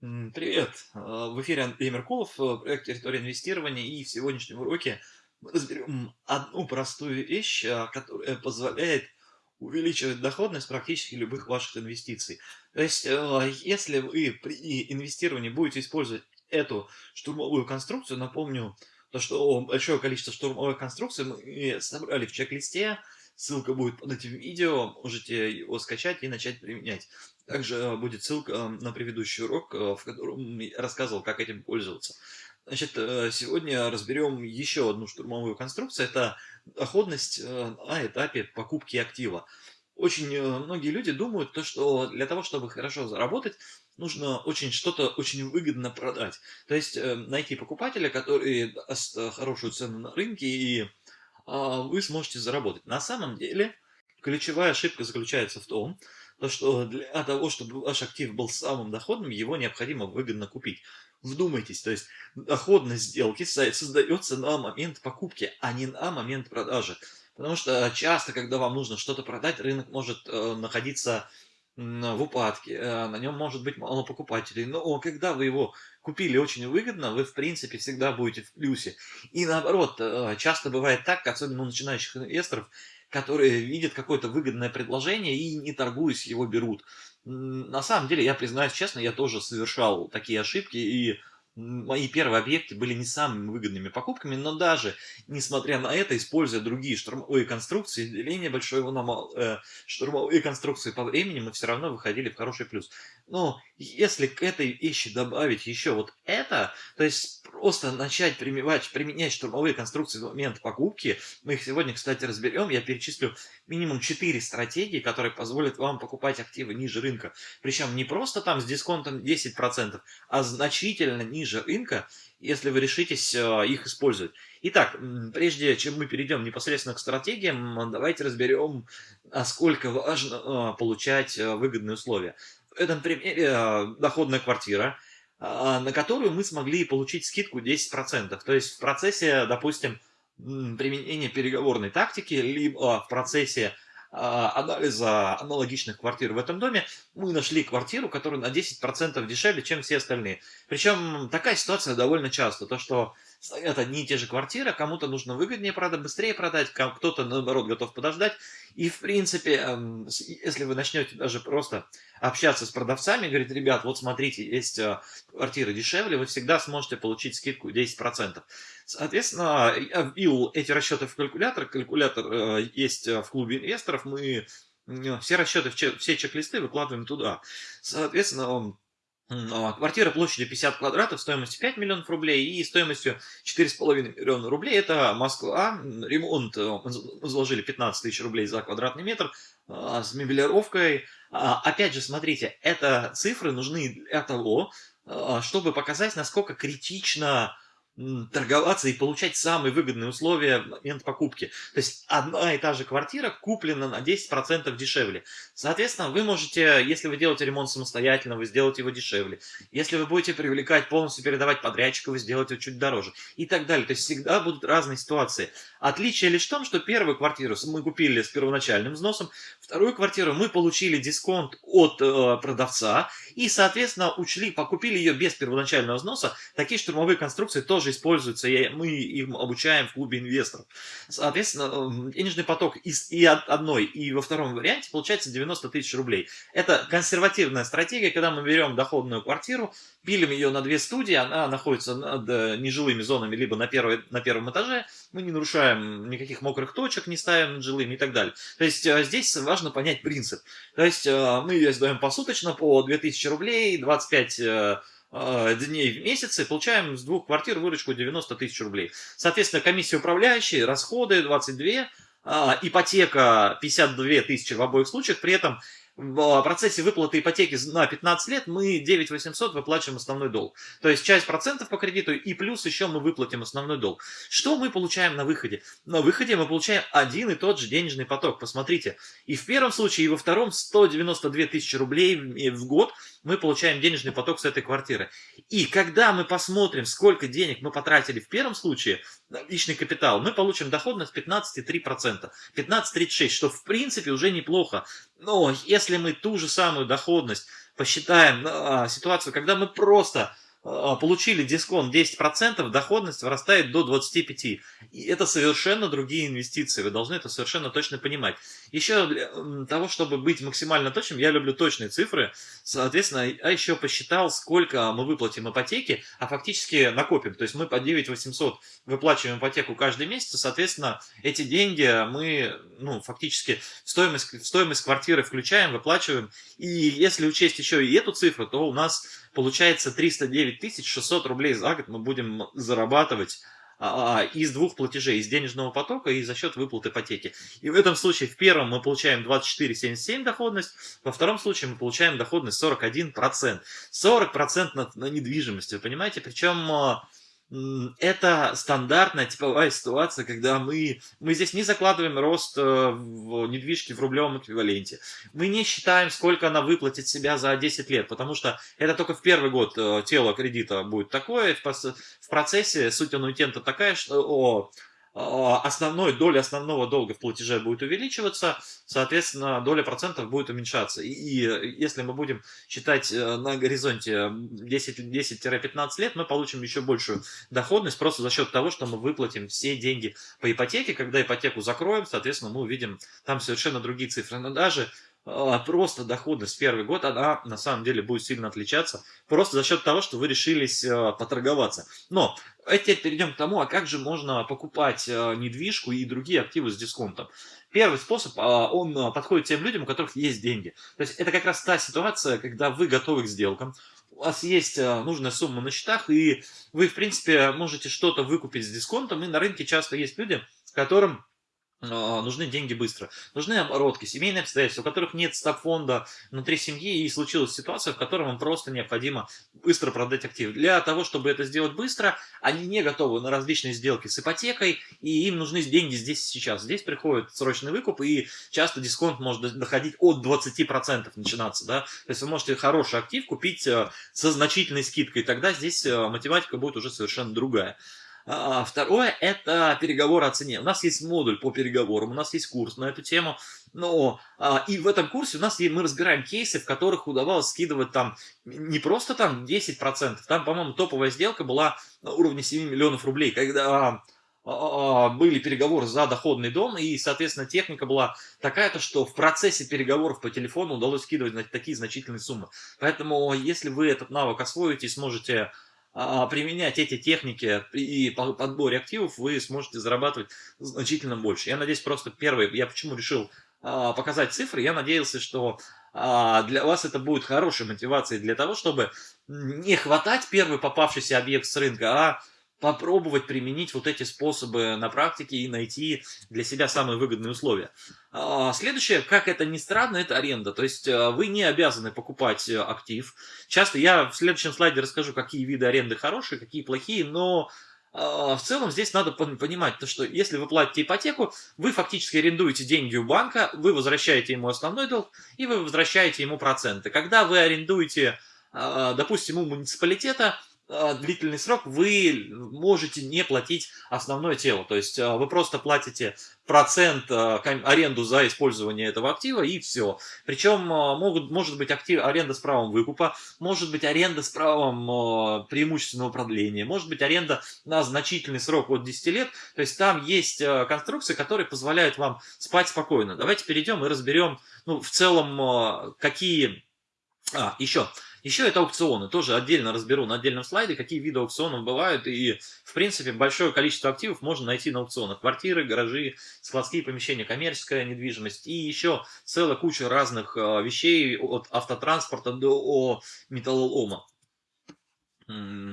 Привет! А, В эфире Андрей Меркулов, э, проект «Территория инвестирования», и в сегодняшнем уроке мы разберем одну простую вещь, а, которая позволяет увеличивать доходность практически любых ваших инвестиций. То есть, э, если вы при инвестировании будете использовать эту штурмовую конструкцию, напомню, то, что большое количество штурмовых конструкций мы собрали в чек-листе, ссылка будет под этим видео, можете его скачать и начать применять. Также э, будет ссылка э, на предыдущий урок, э, в котором я рассказывал, как этим пользоваться. Значит, сегодня разберем еще одну штурмовую конструкцию. Это доходность на этапе покупки актива. Очень многие люди думают, то, что для того, чтобы хорошо заработать, нужно очень что-то очень выгодно продать. То есть найти покупателя, который даст хорошую цену на рынке, и а, вы сможете заработать. На самом деле, ключевая ошибка заключается в том, то, что для того, чтобы ваш актив был самым доходным, его необходимо выгодно купить. Вдумайтесь, то есть доходность сделки создается на момент покупки, а не на момент продажи. Потому что часто, когда вам нужно что-то продать, рынок может э, находиться в упадке, э, на нем может быть мало покупателей. Но когда вы его купили очень выгодно, вы в принципе всегда будете в плюсе. И наоборот, э, часто бывает так, особенно у начинающих инвесторов, которые видят какое-то выгодное предложение и не торгуясь его берут. На самом деле, я признаюсь честно, я тоже совершал такие ошибки и мои первые объекты были не самыми выгодными покупками, но даже несмотря на это, используя другие штурмовые конструкции, деление большого на мал, э, штурмовые конструкции по времени, мы все равно выходили в хороший плюс. Но если к этой вещи добавить еще вот это, то есть просто начать применять, применять штурмовые конструкции в момент покупки, мы их сегодня, кстати, разберем, я перечислю минимум 4 стратегии, которые позволят вам покупать активы ниже рынка. Причем не просто там с дисконтом 10%, а значительно ниже рынка, если вы решитесь э, их использовать. Итак, прежде чем мы перейдем непосредственно к стратегиям, давайте разберем, насколько важно э, получать э, выгодные условия. В этом примере доходная квартира, на которую мы смогли получить скидку 10%. То есть в процессе, допустим, применения переговорной тактики, либо в процессе а, анализа аналогичных квартир в этом доме, мы нашли квартиру, которая на 10% дешевле, чем все остальные. Причем такая ситуация довольно часто, то что стоят одни и те же квартиры, кому-то нужно выгоднее продать, быстрее продать, кто-то наоборот готов подождать. И в принципе, эм, если вы начнете даже просто общаться с продавцами, говорить, ребят, вот смотрите, есть э, квартиры дешевле, вы всегда сможете получить скидку 10%. Соответственно, я вбил эти расчеты в калькулятор. Калькулятор э, есть э, в клубе инвесторов. Мы все расчеты, все чек-листы выкладываем туда. Соответственно, а, квартира площадью 50 квадратов, стоимостью 5 миллионов рублей и стоимостью 4,5 миллиона рублей. Это Москва. Ремонт э, мы заложили 15 тысяч рублей за квадратный метр а, с мебелировкой. А, опять же, смотрите, это цифры нужны для того, чтобы показать, насколько критично торговаться и получать самые выгодные условия в момент покупки. То есть одна и та же квартира куплена на 10% дешевле. Соответственно, вы можете, если вы делаете ремонт самостоятельно, вы сделаете его дешевле. Если вы будете привлекать, полностью передавать подрядчика, вы сделаете его чуть дороже. И так далее. То есть всегда будут разные ситуации. Отличие лишь в том, что первую квартиру мы купили с первоначальным взносом, вторую квартиру мы получили дисконт от э, продавца и, соответственно, учли, покупили ее без первоначального взноса. Такие штурмовые конструкции тоже используются, и мы им обучаем в клубе инвесторов. Соответственно, денежный поток из и одной, и во втором варианте получается 90 тысяч рублей. Это консервативная стратегия, когда мы берем доходную квартиру, пилим ее на две студии, она находится над э, нежилыми зонами, либо на, первой, на первом этаже, мы не нарушаем никаких мокрых точек, не ставим над жилыми и так далее. То есть э, здесь важно понять принцип. То есть э, мы ее сдаем посуточно по 2000 рублей, 25 дней в месяц и получаем с двух квартир выручку 90 тысяч рублей. Соответственно, комиссия управляющей, расходы 22, а, ипотека 52 тысячи в обоих случаях, при этом в процессе выплаты ипотеки на 15 лет мы 9 800 выплачиваем основной долг. То есть часть процентов по кредиту и плюс еще мы выплатим основной долг. Что мы получаем на выходе? На выходе мы получаем один и тот же денежный поток. Посмотрите, и в первом случае, и во втором 192 тысячи рублей в год мы получаем денежный поток с этой квартиры. И когда мы посмотрим, сколько денег мы потратили в первом случае, личный капитал, мы получим доходность 15,3%. 15,36%, что в принципе уже неплохо. Но если мы ту же самую доходность посчитаем а, ситуацию, когда мы просто получили дисконт 10%, доходность вырастает до 25%. И это совершенно другие инвестиции, вы должны это совершенно точно понимать. Еще для того, чтобы быть максимально точным, я люблю точные цифры, соответственно, а еще посчитал, сколько мы выплатим ипотеки, а фактически накопим. То есть мы по 9 800 выплачиваем ипотеку каждый месяц, соответственно, эти деньги мы ну, фактически в стоимость, в стоимость квартиры включаем, выплачиваем. И если учесть еще и эту цифру, то у нас получается 309 600 рублей за год мы будем зарабатывать а, а, из двух платежей, из денежного потока и за счет выплат ипотеки. И в этом случае в первом мы получаем 24,77 доходность, во втором случае мы получаем доходность 41%. 40% на, на недвижимость, вы понимаете? Причем а, это стандартная типовая ситуация, когда мы, мы здесь не закладываем рост э, в недвижки в рублевом эквиваленте. Мы не считаем, сколько она выплатит себя за 10 лет, потому что это только в первый год э, тело кредита будет такое. В процессе суть аннуитента такая, что о, основной, доля основного долга в платеже будет увеличиваться, соответственно, доля процентов будет уменьшаться. И, и если мы будем считать э, на горизонте 10-15 лет, мы получим еще большую доходность просто за счет того, что мы выплатим все деньги по ипотеке. Когда ипотеку закроем, соответственно, мы увидим там совершенно другие цифры. Но даже а, просто доходность первый год, она на самом деле будет сильно отличаться, просто за счет того, что вы решились э, поторговаться. Но а теперь перейдем к тому, а как же можно покупать э, недвижку и другие активы с дисконтом. Первый способ, он э, подходит тем людям, у которых есть деньги. То есть это как раз та ситуация, когда вы готовы к сделкам, у вас есть нужная сумма на счетах, и вы, в принципе, можете что-то выкупить с дисконтом, и на рынке часто есть люди, которым а, нужны деньги быстро. Нужны оборотки, семейные обстоятельства, у которых нет стоп-фонда внутри семьи, и случилась ситуация, в которой вам просто необходимо быстро продать актив. Для того, чтобы это сделать быстро, они не готовы на различные сделки с ипотекой, и им нужны деньги здесь и сейчас. Здесь приходит срочный выкуп, и часто дисконт может доходить от 20% начинаться. Да? То есть вы можете хороший актив купить э, со значительной скидкой, тогда здесь э, математика будет уже совершенно другая. А, второе – это переговоры о цене. У нас есть модуль по переговорам, у нас есть курс на эту тему. Но а, и в этом курсе у нас мы разбираем кейсы, в которых удавалось скидывать там не просто там 10%, там, по-моему, топовая сделка была на уровне 7 миллионов рублей, когда а, были переговоры за доходный дом, и, соответственно, техника была такая-то, что в процессе переговоров по телефону удалось скидывать такие значительные суммы. Поэтому, если вы этот навык освоите и сможете а, применять эти техники и подборе активов, вы сможете зарабатывать значительно больше. Я надеюсь, просто первый, я почему решил а, показать цифры, я надеялся, что а, для вас это будет хорошей мотивацией для того, чтобы не хватать первый попавшийся объект с рынка, а попробовать применить вот эти способы на практике и найти для себя самые выгодные условия. А, следующее, как это ни странно, это аренда. То есть а, вы не обязаны покупать э, актив. Часто я в следующем слайде расскажу, какие виды аренды хорошие, какие плохие, но а, в целом здесь надо понимать, то, что если вы платите ипотеку, вы фактически арендуете деньги у банка, вы возвращаете ему основной долг и вы возвращаете ему проценты. Когда вы арендуете, допустим, у муниципалитета, а, длительный срок вы можете не платить основное тело. То есть а, вы просто платите процент а, аренду за использование этого актива и все. Причем могут, может быть актив, аренда с правом выкупа, может быть аренда с правом преимущественного продления, может быть аренда на значительный срок от 10 лет. То есть там есть конструкции, которые позволяют вам спать спокойно. Давайте перейдем и разберем ну, в целом какие... А, еще... Еще это аукционы, тоже отдельно разберу на отдельном слайде, какие виды аукционов бывают, и, в принципе, большое количество активов можно найти на аукционах. Квартиры, гаражи, складские помещения, коммерческая недвижимость, и еще целая куча разных а, вещей, от автотранспорта до металлолома.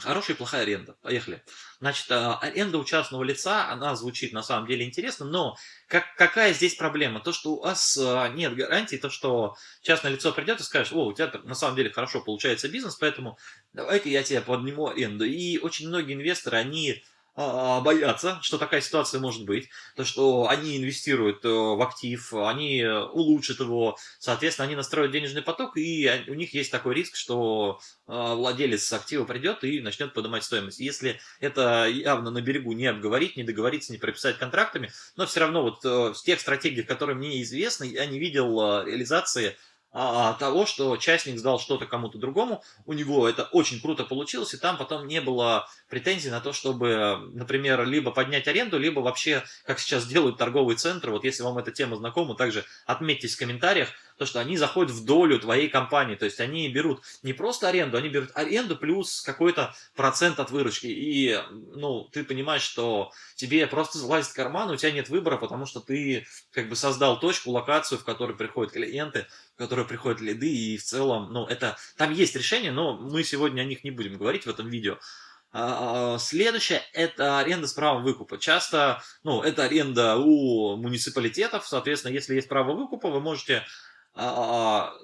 Хорошая и плохая аренда. Поехали. Значит, а, аренда у частного лица, она звучит на самом деле интересно, но как, какая здесь проблема? То, что у вас а, нет гарантии, то, что частное лицо придет и скажет, о, у тебя на самом деле хорошо получается бизнес, поэтому давай-ка я тебе подниму аренду. И очень многие инвесторы, они боятся, что такая ситуация может быть, то что они инвестируют э, в актив, они улучшат его, соответственно, они настроят денежный поток, и у них есть такой риск, что а, владелец актива придет и начнет поднимать стоимость. Если это явно на берегу не обговорить, не договориться, не прописать контрактами, но все равно вот в э, тех стратегиях, которые мне известны, я не видел э, реализации а, того, что частник сдал что-то кому-то другому, у него это очень круто получилось, и там потом не было претензий на то, чтобы, например, либо поднять аренду, либо вообще, как сейчас делают торговые центры, вот если вам эта тема знакома, также отметьтесь в комментариях, то, что они заходят в долю твоей компании, то есть они берут не просто аренду, они берут аренду плюс какой-то процент от выручки, и, ну, ты понимаешь, что тебе просто залазит карман, у тебя нет выбора, потому что ты как бы создал точку, локацию, в которой приходят клиенты, в которой приходят лиды, и в целом, ну, это, там есть решение, но мы сегодня о них не будем говорить в этом видео. А, а, следующее – это аренда с правом выкупа. Часто, ну, это аренда у муниципалитетов, соответственно, если есть право выкупа, вы можете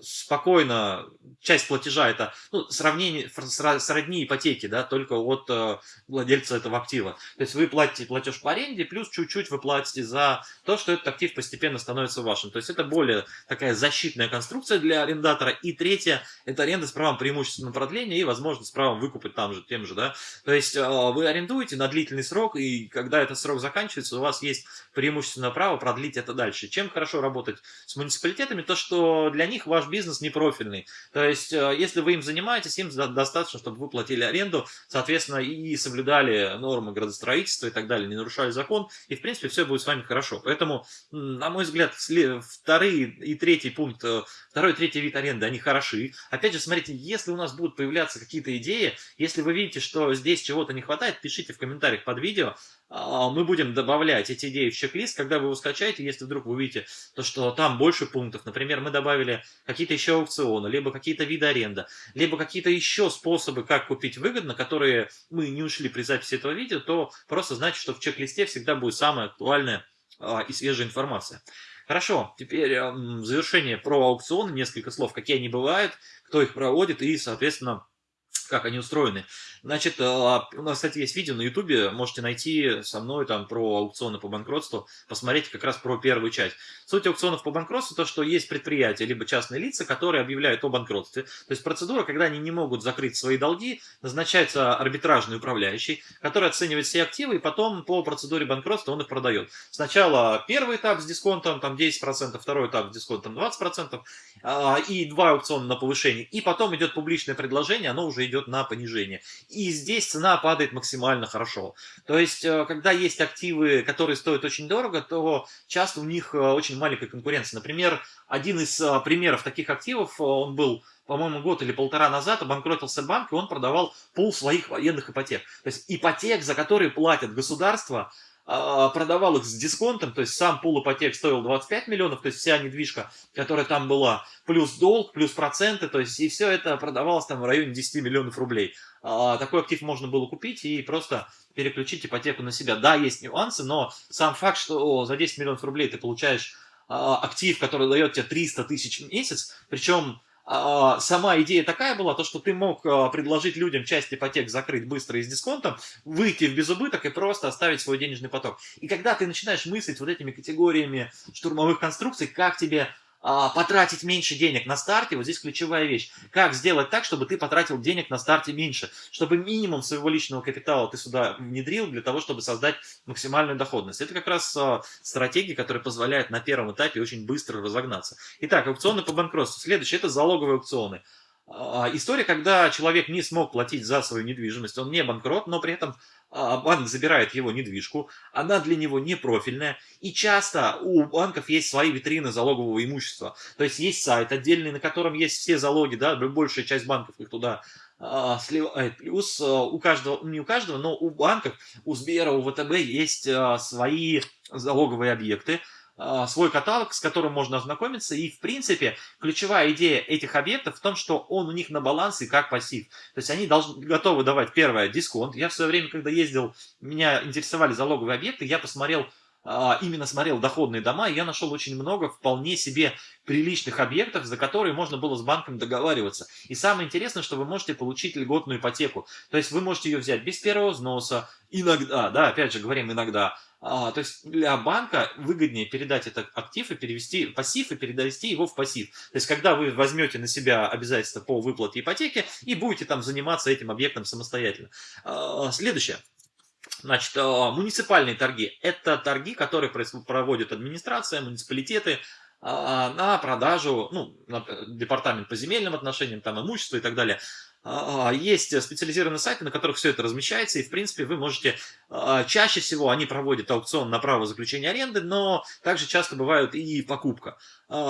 спокойно часть платежа это ну, сравнение, сродни ипотеки, да, только от э, владельца этого актива. То есть вы платите платеж по аренде, плюс чуть-чуть вы платите за то, что этот актив постепенно становится вашим. То есть это более такая защитная конструкция для арендатора. И третье, это аренда с правом преимущественного продления и возможность с правом выкупать там же, тем же, да. То есть э, вы арендуете на длительный срок, и когда этот срок заканчивается, у вас есть преимущественное право продлить это дальше. Чем хорошо работать с муниципалитетами, то что для них ваш бизнес не профильный. То есть, э, если вы им занимаетесь, им достаточно, чтобы вы платили аренду, соответственно, и соблюдали нормы градостроительства и так далее, не нарушали закон, и, в принципе, все будет с вами хорошо. Поэтому, на мой взгляд, вторые и третий пункт, э, второй и третий вид аренды, они хороши. Опять же, смотрите, если у нас будут появляться какие-то идеи, если вы видите, что здесь чего-то не хватает, пишите в комментариях под видео, мы будем добавлять эти идеи в чек-лист, когда вы его скачаете, если вдруг вы увидите, то, что там больше пунктов. Например, мы добавили какие-то еще аукционы, либо какие-то виды аренда, либо какие-то еще способы, как купить выгодно, которые мы не ушли при записи этого видео, то просто значит, что в чек-листе всегда будет самая актуальная а, и свежая информация. Хорошо, теперь в завершение про аукционы, несколько слов, какие они бывают, кто их проводит и, соответственно, как они устроены. Значит, а, у нас, кстати, есть видео на ютубе, можете найти со мной там про аукционы по банкротству, посмотреть как раз про первую часть. Суть аукционов по банкротству, то, что есть предприятия, либо частные лица, которые объявляют о банкротстве. То есть процедура, когда они не могут закрыть свои долги, назначается арбитражный управляющий, который оценивает все активы, и потом по процедуре банкротства он их продает. Сначала первый этап с дисконтом, там 10%, второй этап с дисконтом 20%, а, и два аукциона на повышение, и потом идет публичное предложение, оно уже идет на понижение и здесь цена падает максимально хорошо. То есть, э, когда есть активы, которые стоят очень дорого, то часто у них э, очень маленькая конкуренция. Например, один из э, примеров таких активов, он был по-моему, год или полтора назад обанкротился банк, и он продавал пол своих военных ипотек. То есть ипотек, за которые платят государство, продавал их с дисконтом, то есть сам пул ипотек стоил 25 миллионов, то есть вся недвижка, которая там была, плюс долг, плюс проценты, то есть и все это продавалось там в районе 10 миллионов рублей. А, такой актив можно было купить и просто переключить ипотеку на себя. Да, есть нюансы, но сам факт, что за 10 миллионов рублей ты получаешь а, актив, который дает тебе 300 тысяч в месяц, причем а, сама идея такая была, то что ты мог а, предложить людям часть ипотек закрыть быстро и с дисконтом, выйти в безубыток и просто оставить свой денежный поток. И когда ты начинаешь мыслить вот этими категориями штурмовых конструкций, как тебе а, потратить меньше денег на старте, вот здесь ключевая вещь. Как сделать так, чтобы ты потратил денег на старте меньше, чтобы минимум своего личного капитала ты сюда внедрил для того, чтобы создать максимальную доходность. Это как раз а, стратегия, которая позволяет на первом этапе очень быстро разогнаться. Итак, аукционы по банкротству. Следующее – это залоговые аукционы. А, история, когда человек не смог платить за свою недвижимость, он не банкрот, но при этом банк забирает его недвижку, она для него не профильная, и часто у банков есть свои витрины залогового имущества. То есть есть сайт отдельный, на котором есть все залоги, да, большая часть банков их туда а, сливает. Плюс а, у каждого, не у каждого, но у банков, у Сбера, у ВТБ есть свои залоговые объекты, а, свой каталог, с которым можно ознакомиться. И, в принципе, ключевая идея этих объектов в том, что он у них на балансе как пассив. То есть они должны, готовы давать, первое, дисконт. Я в свое время, когда ездил, меня интересовали залоговые объекты, я посмотрел, а, именно смотрел доходные дома, и я нашел очень много вполне себе приличных объектов, за которые можно было с банком договариваться. И самое интересное, что вы можете получить льготную ипотеку. То есть вы можете ее взять без первого взноса, иногда, да, опять же говорим иногда, а, то есть для банка выгоднее передать этот актив и перевести пассив и перевести его в пассив. То есть когда вы возьмете на себя обязательства по выплате ипотеки и будете там заниматься этим объектом самостоятельно. А, следующее. Значит, а, муниципальные торги – это торги, которые проводит администрация, муниципалитеты, на продажу, ну, э, департамент по земельным отношениям, там, имущество и так далее. А, есть специализированные сайты, на которых все это размещается, и, в принципе, вы можете... А, чаще всего они проводят аукцион на право заключения аренды, но также часто бывают и покупка.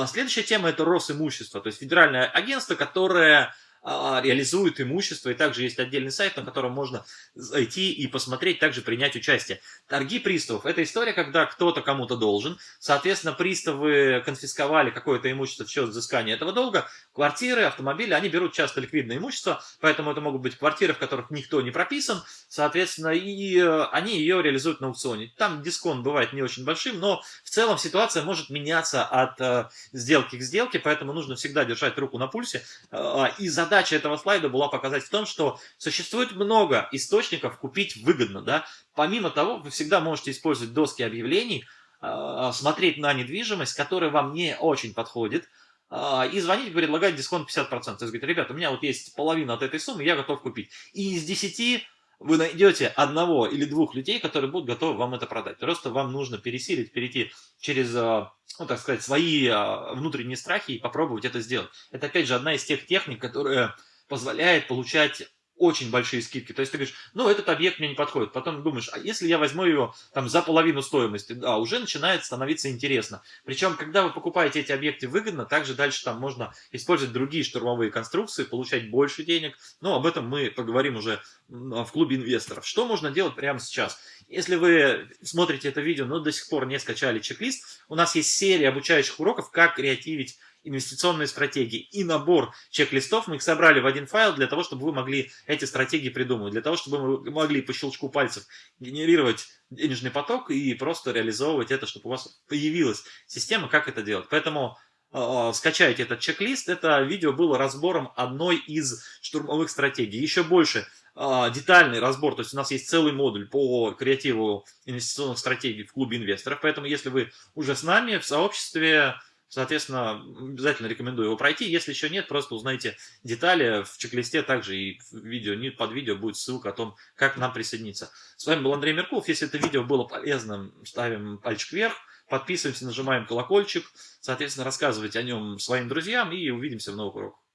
Следующая тема – это Росимущество, то есть федеральное агентство, которое а, реализуют имущество, и также есть отдельный сайт, на котором можно зайти и посмотреть, также принять участие. Торги приставов – это история, когда кто-то кому-то должен, соответственно, приставы конфисковали какое-то имущество в счет взыскания этого долга, квартиры, автомобили, они берут часто ликвидное имущество, поэтому это могут быть квартиры, в которых никто не прописан, соответственно, и э, они ее реализуют на аукционе. Там дисконт бывает не очень большим, но в целом ситуация может меняться от э, сделки к сделке, поэтому нужно всегда держать руку на пульсе э, и задать задача этого слайда была показать в том, что существует много источников купить выгодно. Да? Помимо того, вы всегда можете использовать доски объявлений, а, смотреть на недвижимость, которая вам не очень подходит, а, и звонить, предлагать дисконт 50%. То есть говорит, ребята, у меня вот есть половина от этой суммы, я готов купить. И из 10 вы найдете одного или двух людей, которые будут готовы вам это продать. Просто вам нужно пересилить, перейти через, а, ну, так сказать, свои а, внутренние страхи и попробовать это сделать. Это, опять же, одна из тех техник, которая позволяет получать очень большие скидки. То есть ты говоришь, ну, этот объект мне не подходит. Потом думаешь, а если я возьму его там за половину стоимости? Да, уже начинает становиться интересно. Причем, когда вы покупаете эти объекты выгодно, также дальше там можно использовать другие штурмовые конструкции, получать больше денег. Но об этом мы поговорим уже в клубе инвесторов. Что можно делать прямо сейчас? Если вы смотрите это видео, но до сих пор не скачали чек-лист, у нас есть серия обучающих уроков, как креативить инвестиционные стратегии и набор чек-листов. Мы их собрали в один файл для того, чтобы вы могли эти стратегии придумывать, для того, чтобы вы могли по щелчку пальцев генерировать денежный поток и просто реализовывать это, чтобы у вас появилась система, как это делать. Поэтому э, скачайте этот чек-лист. Это видео было разбором одной из штурмовых стратегий. Еще больше э, детальный разбор, то есть у нас есть целый модуль по креативу инвестиционных стратегий в клубе инвесторов. Поэтому если вы уже с нами в сообществе, Соответственно, обязательно рекомендую его пройти. Если еще нет, просто узнайте детали в чек-листе. Также и в видео, под видео будет ссылка о том, как нам присоединиться. С вами был Андрей Меркулов. Если это видео было полезным, ставим пальчик вверх, подписываемся, нажимаем колокольчик. Соответственно, рассказывайте о нем своим друзьям и увидимся в новых уроках.